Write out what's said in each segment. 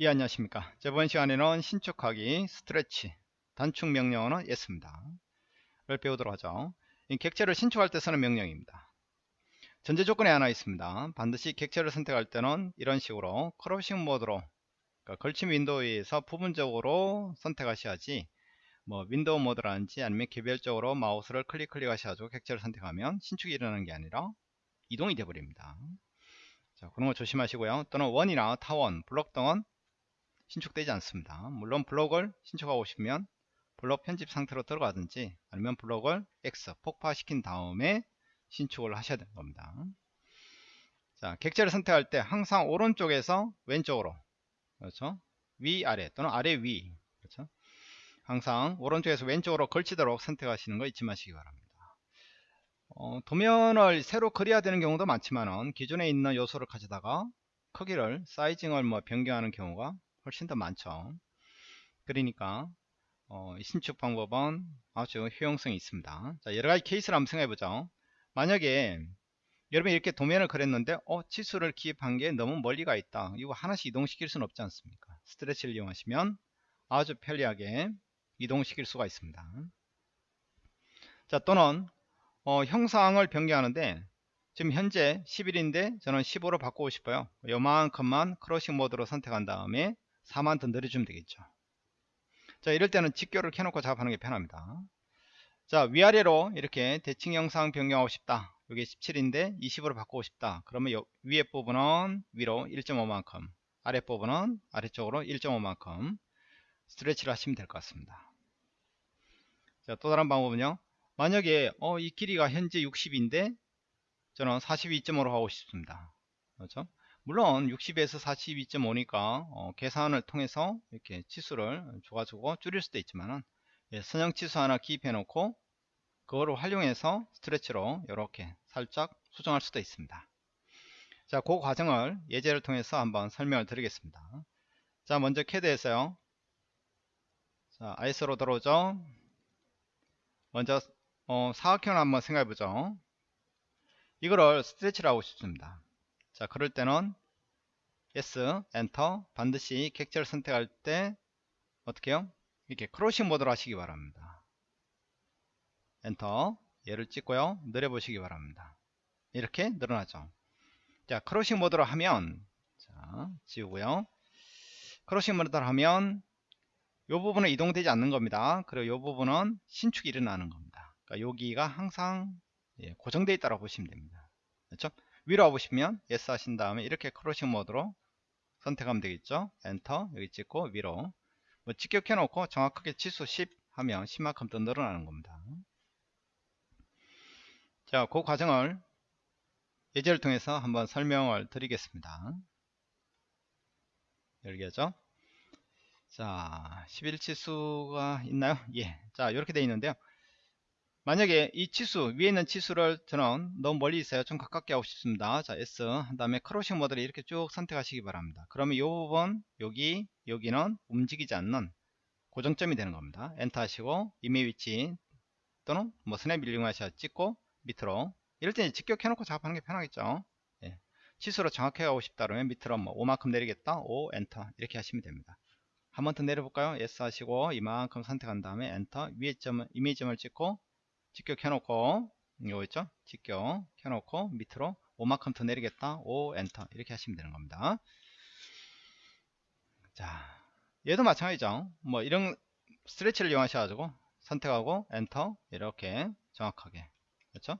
예 안녕하십니까? 저번 시간에는 신축하기 stretch 단축 명령어는 S입니다. 를 배우도록 하죠. 이 객체를 신축할 때 쓰는 명령입니다. 전제 조건이 하나 있습니다. 반드시 객체를 선택할 때는 이런 식으로 crossing 모드로 그러니까 걸침 윈도우에서 부분적으로 선택하셔야지 뭐 윈도우 모드라든지 아니면 개별적으로 마우스를 클릭 클릭하셔가지고 객체를 선택하면 신축이 일어나는 게 아니라 이동이 되어버립니다. 자, 그런 거 조심하시고요. 또는 원이나 타원, 블록 등은 신축되지 않습니다. 물론 블록을 신축하고 싶으면 블록 편집 상태로 들어가든지 아니면 블록을 X 폭파시킨 다음에 신축을 하셔야 되는 겁니다. 자, 객체를 선택할 때 항상 오른쪽에서 왼쪽으로 그렇죠? 위 아래 또는 아래 위 그렇죠? 항상 오른쪽에서 왼쪽으로 걸치도록 선택하시는 거 잊지 마시기 바랍니다. 어, 도면을 새로 그려야 되는 경우도 많지만은 기존에 있는 요소를 가져다가 크기를 사이징을 뭐 변경하는 경우가 훨씬 더 많죠. 그러니까 어, 신축 방법은 아주 효용성이 있습니다. 자 여러가지 케이스를 한번 생각해 보죠. 만약에 여러분이 이렇게 도면을 그렸는데 어 치수를 기입한 게 너무 멀리 가 있다. 이거 하나씩 이동시킬 수는 없지 않습니까? 스트레치를 이용하시면 아주 편리하게 이동시킬 수가 있습니다. 자 또는 어, 형상을 변경하는데 지금 현재 11인데 저는 15로 바꾸고 싶어요. 요만큼만 크로싱 모드로 선택한 다음에 4만 더 늘려주면 되겠죠. 자 이럴 때는 직교를 켜놓고 작업하는 게 편합니다. 자 위아래로 이렇게 대칭 형상 변경하고 싶다. 여기 17인데 20으로 바꾸고 싶다. 그러면 요 위에 부분은 위로 1.5만큼 아래 부분은 아래쪽으로 1.5만큼 스트레치를 하시면 될 것 같습니다. 자 또 다른 방법은요. 만약에 어, 이 길이가 현재 60인데 저는 42.5로 하고 싶습니다. 그렇죠 물론 60에서 42.5니까 어, 계산을 통해서 이렇게 치수를 줘가지고 줄일 수도 있지만은 예, 선형 치수 하나 기입해 놓고 그거를 활용해서 스트레치로 이렇게 살짝 수정할 수도 있습니다. 자, 그 과정을 예제를 통해서 한번 설명을 드리겠습니다. 자, 먼저 캐드에서요. 자, 아이스로 들어오죠. 먼저 어, 사각형을 한번 생각해 보죠. 이거를 stretch를 하고 싶습니다 자 그럴 때는 S 엔터 반드시 객체를 선택할 때 어떻게 요? 이렇게 crossing 모드로 하시기 바랍니다. 엔터 얘를 찍고요. 늘려 보시기 바랍니다. 이렇게 늘어나죠. 자 crossing 모드로 하면 자 지우고요. crossing 모드로 하면 이 부분은 이동되지 않는 겁니다. 그리고 이 부분은 신축이 일어나는 겁니다. 그러니까 여기가 항상 예, 고정되어 있다고 보시면 됩니다. 그렇죠 위로 와보시면 S 하신 다음에 이렇게 crossing 모드로 선택하면 되겠죠? 엔터 여기 찍고 위로. 뭐 직교 해놓고 정확하게 치수 10 하면 10만큼 더 늘어나는 겁니다. 자그 과정을 예제를 통해서 한번 설명을 드리겠습니다. 열개죠? 자 11치수가 있나요? 예 자 이렇게 되어 있는데요 만약에 이 치수 위에 있는 치수를 저는 너무 멀리 있어요. 좀 가깝게 하고 싶습니다. 자 S. 한 다음에 크로싱 모드를 이렇게 쭉 선택하시기 바랍니다. 그러면 이 부분 여기 여기는 움직이지 않는 고정점이 되는 겁니다. 엔터 하시고 이메 위치 또는 뭐 스냅 이용하셔 찍고 밑으로 이럴 때 직교 해놓고 작업하는 게 편하겠죠. 예. 치수로 정확하게 하고 싶다 그러면 밑으로 뭐 5만큼 내리겠다. 5 엔터 이렇게 하시면 됩니다. 한 번 더 내려볼까요? S 하시고 이만큼 선택한 다음에 엔터 위에 점 임의 지점을 찍고 직교 켜놓고 이거 있죠? 직교 켜놓고 밑으로 5만큼 더 내리겠다. 5 엔터. 이렇게 하시면 되는 겁니다. 자 얘도 마찬가지죠. 뭐 이런 stretch를 이용하셔가지고 선택하고 엔터 이렇게 정확하게 그렇죠?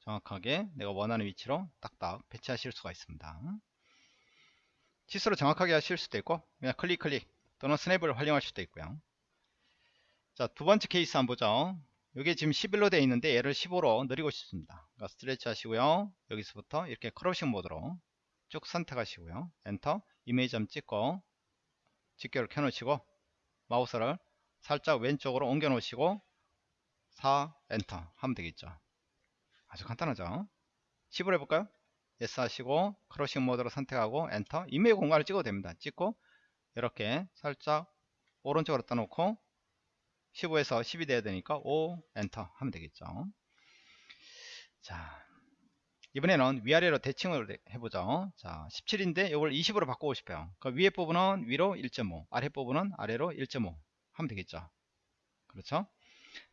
정확하게 내가 원하는 위치로 딱딱 배치하실 수가 있습니다. 치수로 정확하게 하실 수도 있고 그냥 클릭 클릭 또는 스냅을 활용할 수도 있고요. 자 두 번째 케이스 한번 보죠 이게 지금 11로 되어 있는데 얘를 15로 늘리고 싶습니다. 그러니까 stretch 하시고요. 여기서부터 이렇게 crossing 모드로 쭉 선택하시고요. 엔터 임의 지점 찍고 직교를 켜놓으시고 마우스를 살짝 왼쪽으로 옮겨 놓으시고 4 엔터 하면 되겠죠. 아주 간단하죠. 10으로 해볼까요? S 하시고 crossing 모드로 선택하고 엔터 임의 공간을 찍어도 됩니다. 찍고 이렇게 살짝 오른쪽으로 떠놓고 15에서 10이 돼야 되니까 5 엔터 하면 되겠죠. 자 이번에는 위아래로 대칭을 해보죠. 자 17인데 이걸 20으로 바꾸고 싶어요. 그 위에 부분은 위로 1.5 아래 부분은 아래로 1.5 하면 되겠죠. 그렇죠?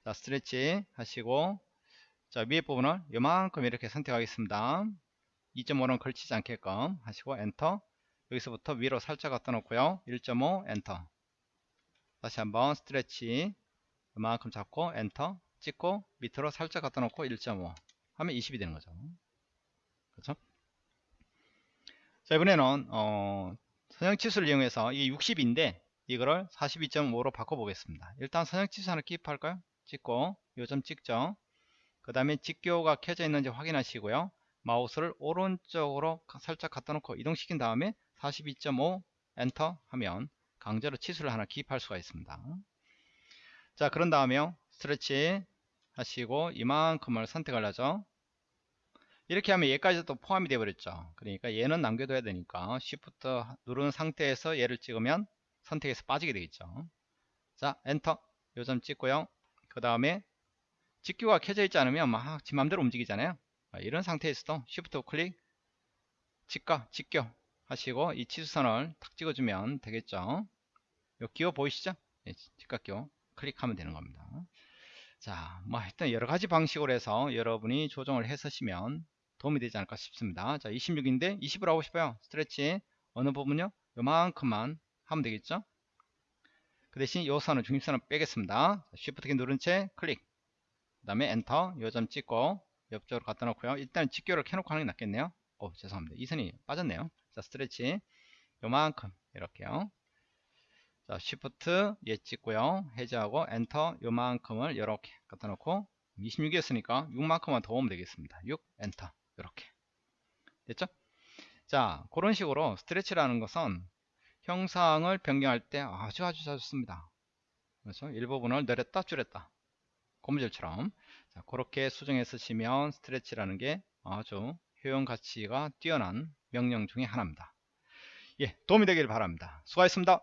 자 stretch 하시고 자 위에 부분을 요만큼 이렇게 선택하겠습니다. 2.5는 걸치지 않게끔 하시고 엔터. 여기서부터 위로 살짝 갖다 놓고요. 1.5 엔터. 다시 한번 stretch 요만큼 잡고 엔터 찍고 밑으로 살짝 갖다 놓고 1.5 하면 20이 되는 거죠. 그렇죠? 자 이번에는 어, 선형치수를 이용해서 이게 60인데 이거를 42.5로 바꿔보겠습니다. 일단 선형치수 하나 기입할까요? 찍고 요점 찍죠? 그 다음에 직교가 켜져 있는지 확인하시고요. 마우스를 오른쪽으로 살짝 갖다 놓고 이동시킨 다음에 42.5 엔터 하면 강제로 치수를 하나 기입할 수가 있습니다 자 그런 다음에요. stretch 하시고 이만큼을 선택을 하죠. 이렇게 하면 얘까지 도 포함이 되어 버렸죠. 그러니까 얘는 남겨둬야 되니까 Shift 누른 상태에서 얘를 찍으면 선택에서 빠지게 되겠죠. 자 엔터. 요점 찍고요. 그 다음에 직교가 켜져 있지 않으면 막 지 맘대로 움직이잖아요. 이런 상태에서도 Shift 클릭 직가 직교 하시고 이 치수선을 탁 찍어주면 되겠죠. 요 기호 보이시죠? 예, 직각기호 클릭하면 되는 겁니다 자, 뭐 일단 여러 가지 방식으로 해서 여러분이 조정을 해 쓰시면 도움이 되지 않을까 싶습니다. 자, 26인데 20으로 하고 싶어요. stretch 어느 부분요? 요만큼만 하면 되겠죠? 그 대신 요 선은 중립선을 빼겠습니다. Shift 키 누른 채 클릭. 그 다음에 엔터 요점 찍고 옆쪽으로 갖다 놓고요. 일단 직교를 켜놓고 하는 게 낫겠네요. 오, 죄송합니다. 이 선이 빠졌네요. 자, stretch 요만큼 이렇게요. 자, Shift 얘 찍고요. 해제하고 엔터 요만큼을 이렇게 갖다 놓고 26이었으니까 6만큼만 더 오면 되겠습니다. 6 엔터 이렇게 됐죠? 자 그런 식으로 stretch라는 것은 형상을 변경할 때 아주 아주 좋습니다. 그래서 일부분을 늘렸다 줄였다 고무줄처럼 자, 그렇게 수정해 쓰시면 스트레치라는 게 아주 효용 가치가 뛰어난 명령 중에 하나입니다. 예, 도움이 되길 바랍니다. 수고하셨습니다.